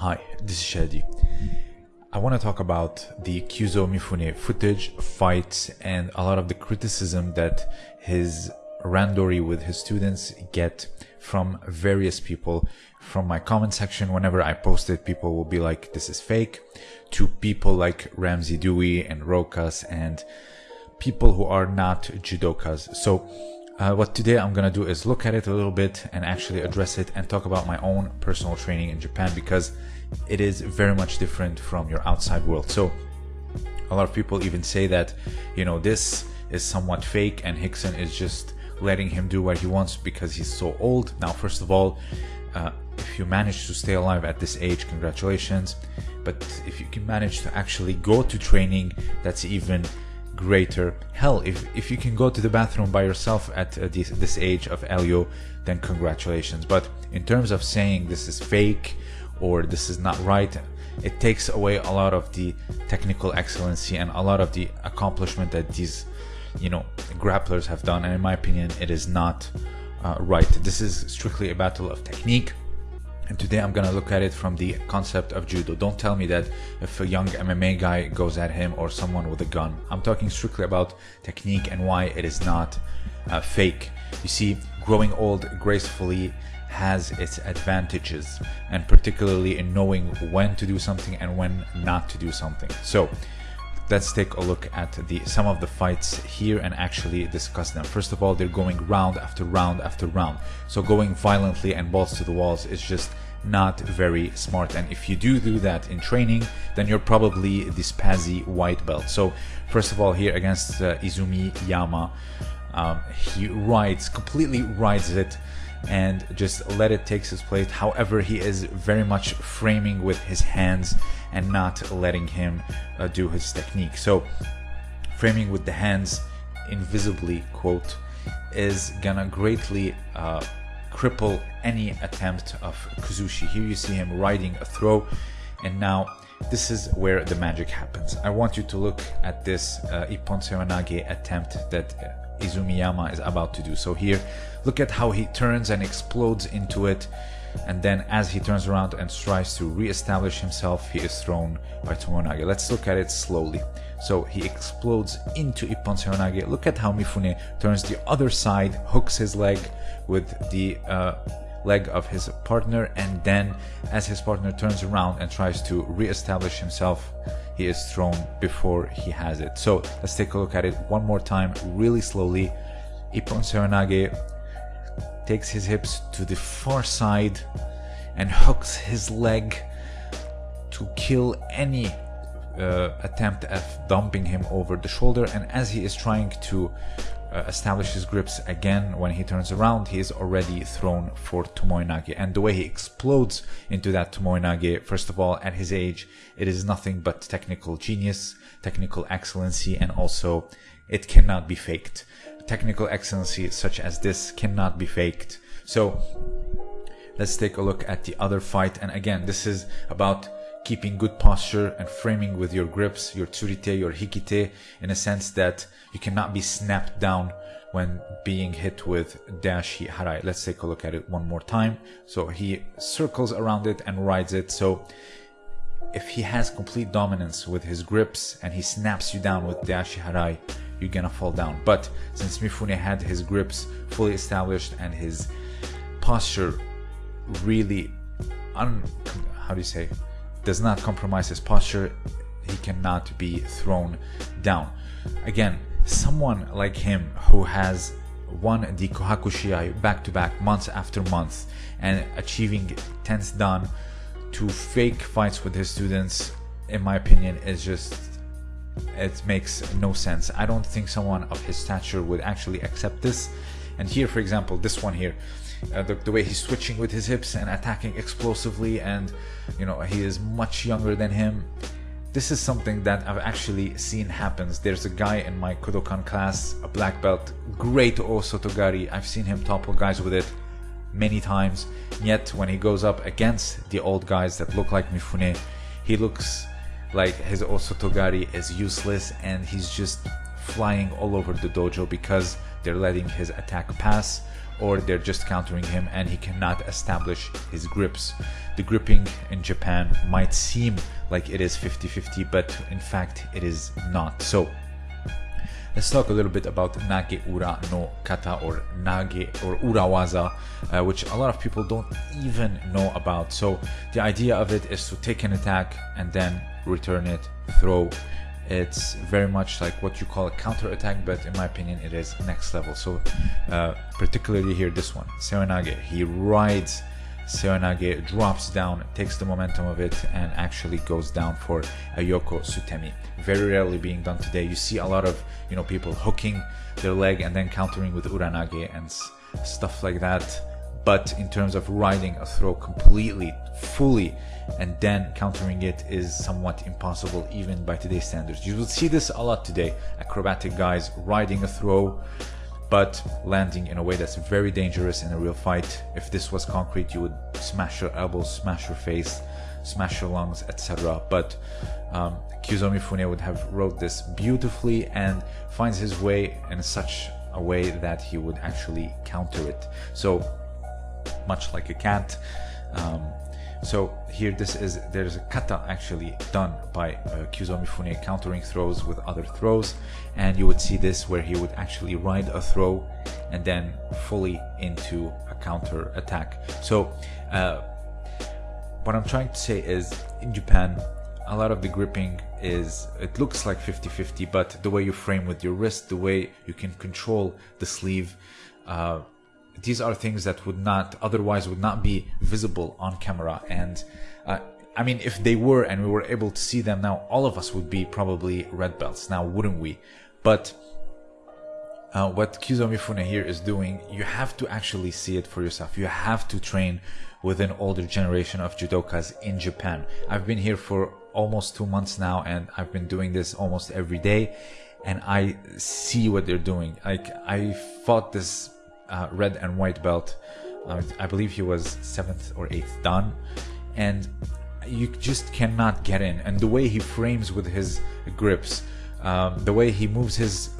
Hi, this is Shadi. I want to talk about the Kyuzo Mifune footage, fights, and a lot of the criticism that his randori with his students get from various people. From my comment section, whenever I post it, people will be like, this is fake, to people like Ramsey Dewey and Rokas and people who are not judokas. So uh, what today I'm gonna do is look at it a little bit and actually address it and talk about my own personal training in Japan because it is very much different from your outside world. So a lot of people even say that, you know, this is somewhat fake and Rickson is just letting him do what he wants because he's so old. Now, first of all, uh, if you manage to stay alive at this age, congratulations. But if you can manage to actually go to training, that's even greater. Hell, if, if you can go to the bathroom by yourself at uh, this, this age of Helio, then congratulations. But in terms of saying this is fake or this is not right, it takes away a lot of the technical excellency and a lot of the accomplishment that these, you know, grapplers have done. And in my opinion, it is not uh, right. This is strictly a battle of technique and today I'm gonna look at it from the concept of judo. Don't tell me that if a young MMA guy goes at him or someone with a gun. I'm talking strictly about technique and why it is not uh, fake. You see, growing old gracefully has its advantages and particularly in knowing when to do something and when not to do something. So let's take a look at the some of the fights here and actually discuss them. First of all, they're going round after round after round. So going violently and balls to the walls is just not very smart. And if you do do that in training, then you're probably the Spazzy white belt. So first of all, here against uh, Izumi Yama, um, he rides, completely rides it and just let it take his place. However, he is very much framing with his hands and not letting him uh, do his technique. So, framing with the hands invisibly, quote, is gonna greatly uh, cripple any attempt of Kuzushi. Here you see him riding a throw, and now this is where the magic happens. I want you to look at this uh, Ippon Seoinage attempt that Izumiyama is about to do. So here, look at how he turns and explodes into it and then as he turns around and tries to re-establish himself, he is thrown by Tomoenage. Let's look at it slowly. So he explodes into Ippon Seoinage. Look at how Mifune turns the other side, hooks his leg with the uh, leg of his partner, and then as his partner turns around and tries to re-establish himself, he is thrown before he has it. So let's take a look at it one more time, really slowly. Ippon Seoinage takes his hips to the far side and hooks his leg to kill any uh, attempt at dumping him over the shoulder and as he is trying to uh, establish his grips again when he turns around he is already thrown for Tomoenage and the way he explodes into that Tomoenage first of all at his age it is nothing but technical genius technical excellency and also it cannot be faked technical excellency such as this cannot be faked. So let's take a look at the other fight. And again, this is about keeping good posture and framing with your grips, your tsurite, your hikite, in a sense that you cannot be snapped down when being hit with deashi harai. Let's take a look at it one more time. So he circles around it and rides it. So if he has complete dominance with his grips and he snaps you down with deashi harai, you're gonna fall down. But since Mifune had his grips fully established and his posture really un how do you say does not compromise his posture, he cannot be thrown down. Again, someone like him who has won the Kohaku Shiai back to back, month after month, and achieving 10th dan to fake fights with his students, in my opinion, is just it makes no sense. I don't think someone of his stature would actually accept this. And here, for example, this one here, uh, the, the, way he's switching with his hips and attacking explosively, and you know he is much younger than him. This is something that I've actually seen happens. There's a guy in my Kodokan class, a black belt, great Osotogari. I've seen him topple guys with it many times. Yet when he goes up against the old guys that look like Mifune, he looks like his Osotogari is useless and he's just flying all over the dojo because they're letting his attack pass or they're just countering him and he cannot establish his grips. The gripping in Japan might seem like it is 50-50, but in fact it is not. So Let's talk a little bit about Nage Ura no Kata or Nage or Urawaza, uh, which a lot of people don't even know about. So the idea of it is to take an attack and then return it, throw. It's very much like what you call a counter attack, but in my opinion, it is next level. So uh, particularly here, this one, Seoinage, he rides Seoinage drops down, takes the momentum of it, and actually goes down for a Yoko Sutemi. Very rarely being done today. You see a lot of you know people hooking their leg and then countering with Uranage and stuff like that. But in terms of riding a throw completely, fully, and then countering it is somewhat impossible even by today's standards. You will see this a lot today. Acrobatic guys riding a throw but landing in a way that's very dangerous in a real fight. If this was concrete, you would smash your elbows, smash your face, smash your lungs, etc. But um, Kyuzo Mifune would have wrote this beautifully and finds his way in such a way that he would actually counter it. So much like a cat, um, so here this is there's a kata actually done by uh, Kyuzo countering throws with other throws and you would see this where he would actually ride a throw and then fully into a counter attack. So uh, what I'm trying to say is in Japan a lot of the gripping is it looks like 50-50 but the way you frame with your wrist the way you can control the sleeve uh, these are things that would not otherwise would not be visible on camera. And uh, I mean if they were and we were able to see them now all of us would be probably red belts now wouldn't we? But uh, what Kyuzo Mifune here is doing you have to actually see it for yourself. You have to train with an older generation of judokas in Japan. I've been here for almost two months now and I've been doing this almost every day and I see what they're doing. Like I fought this uh, red and white belt. Uh, I believe he was seventh or eighth dan, and you just cannot get in. And the way he frames with his grips, um, the way he moves his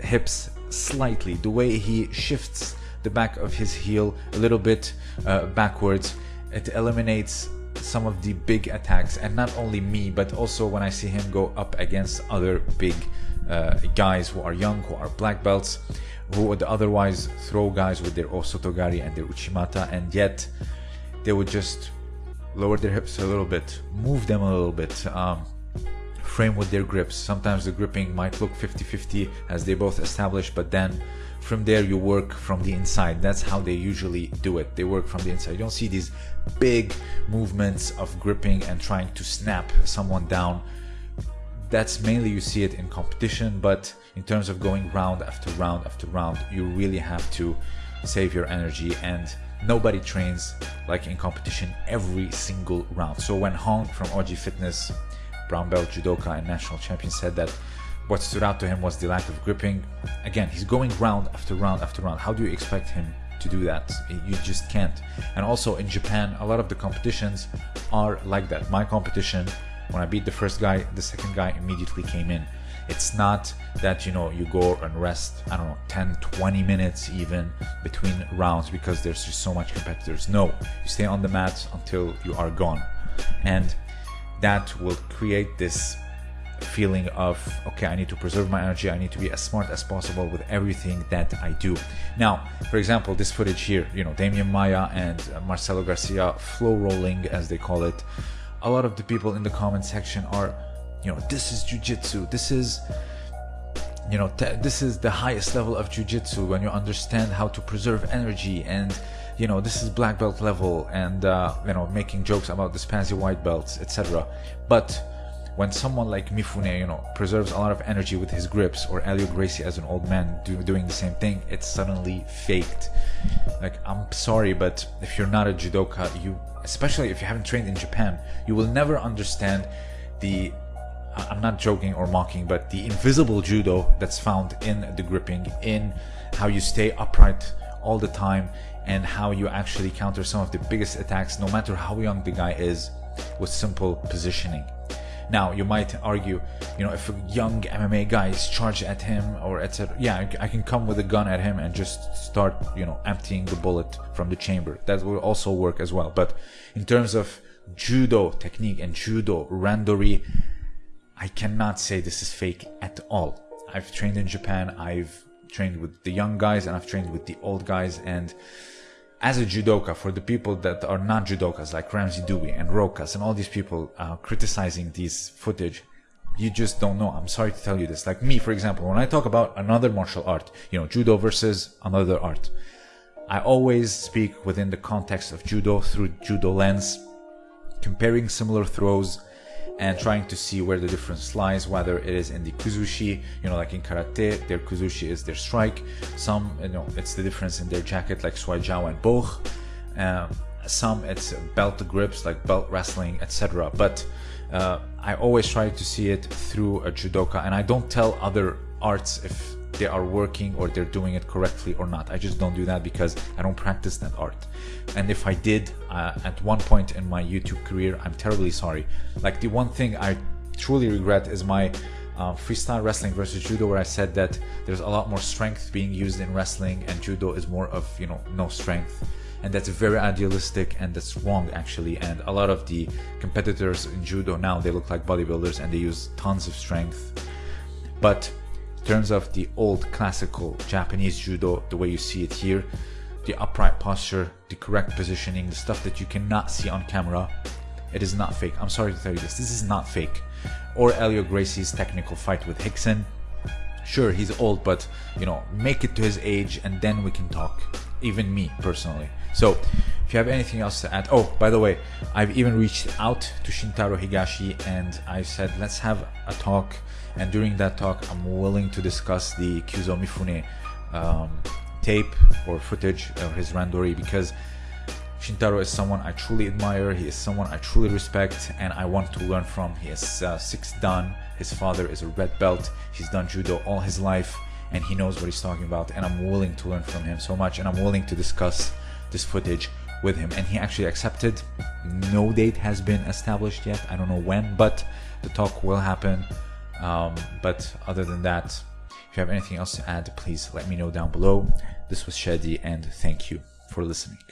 hips slightly, the way he shifts the back of his heel a little bit uh, backwards, it eliminates some of the big attacks and not only me but also when I see him go up against other big uh, guys who are young who are black belts who would otherwise throw guys with their osotogari and their uchimata and yet they would just lower their hips a little bit move them a little bit um, frame with their grips. Sometimes the gripping might look 50-50 as they both establish but then from there you work from the inside. That's how they usually do it. They work from the inside. You don't see these big movements of gripping and trying to snap someone down. That's mainly you see it in competition but in terms of going round after round after round you really have to save your energy and nobody trains like in competition every single round. So when Hong from OG Fitness brown belt judoka and national champion said that what stood out to him was the lack of gripping again he's going round after round after round. How do you expect him to do that? You just can't. And also in Japan a lot of the competitions are like that. My competition when I beat the first guy, the second guy immediately came in. It's not that, you know, you go and rest, I don't know, 10, 20 minutes even between rounds because there's just so much competitors. No, you stay on the mats until you are gone. And that will create this feeling of okay i need to preserve my energy i need to be as smart as possible with everything that i do now for example this footage here you know Demian maya and marcelo garcia flow rolling as they call it a lot of the people in the comment section are, you know, this is jujitsu. This is, you know, this is the highest level of jujitsu when you understand how to preserve energy and you know this is black belt level and uh, you know making jokes about the pansy white belts etc but when someone like Mifune, you know, preserves a lot of energy with his grips, or Helio Gracie as an old man do, doing the same thing, it's suddenly faked. Like, I'm sorry, but if you're not a judoka, you especially if you haven't trained in Japan, you will never understand the I'm not joking or mocking, but the invisible judo that's found in the gripping, in how you stay upright all the time, and how you actually counter some of the biggest attacks, no matter how young the guy is, with simple positioning. Now you might argue, you know, if a young MMA guy is charged at him or etc. Yeah, I, can come with a gun at him and just start, you know, emptying the bullet from the chamber. That will also work as well. But in terms of judo technique and judo randori, I cannot say this is fake at all. I've trained in Japan. I've trained with the young guys and I've trained with the old guys and as a judoka, for the people that are not judokas like Ramsey Dewey and Rokas and all these people uh, criticizing these footage, you just don't know. I'm sorry to tell you this. Like me, for example, when I talk about another martial art, you know, judo versus another art, I always speak within the context of judo through judo lens, comparing similar throws, and trying to see where the difference lies, whether it is in the kuzushi, you know, like in karate, their kuzushi is their strike. Some, you know, it's the difference in their jacket, like Shuai and Bökh. Um, some it's belt grips, like belt wrestling, etc. But uh, I always try to see it through a judoka, and I don't tell other arts if they are working or they're doing it correctly or not. I just don't do that because I don't practice that art. And if I did uh, at one point in my YouTube career, I'm terribly sorry. Like the one thing I truly regret is my uh, freestyle wrestling versus judo where I said that there's a lot more strength being used in wrestling and judo is more of, you know, no strength. And that's very idealistic and that's wrong actually. And a lot of the competitors in judo now, they look like bodybuilders and they use tons of strength. But terms of the old classical Japanese judo, the way you see it here, the upright posture, the correct positioning, the stuff that you cannot see on camera, it is not fake. I'm sorry to tell you this, this is not fake. Or Helio Gracie's technical fight with Rickson. Sure, he's old, but you know, make it to his age and then we can talk. Even me personally. So, if you have anything else to add, oh, by the way, I've even reached out to Shintaro Higashi and I said, let's have a talk and during that talk I'm willing to discuss the Kyuzo Mifune um, tape or footage of his randori because Shintaro is someone I truly admire, he is someone I truly respect and I want to learn from. He is uh, six dan, his father is a red belt, he's done judo all his life and he knows what he's talking about and I'm willing to learn from him so much and I'm willing to discuss this footage with him. And he actually accepted. No date has been established yet, I don't know when, but the talk will happen um, but other than that, if you have anything else to add, please let me know down below. This was Shadi and thank you for listening.